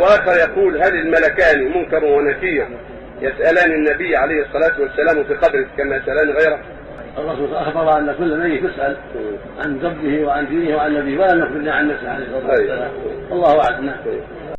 واخر يقول هل الملكان منكر ونكير يسألان النبي عليه الصلاة والسلام في قبره كما يسألان غيره؟ الرسول أخبر أن كل ميت يسأل عن ربه وعن دينه وعن نبيه ولا نخبرنا عن نفسه عليه الصلاه والسلام الله أعلم.